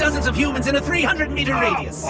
dozens of humans in a 300 meter radius.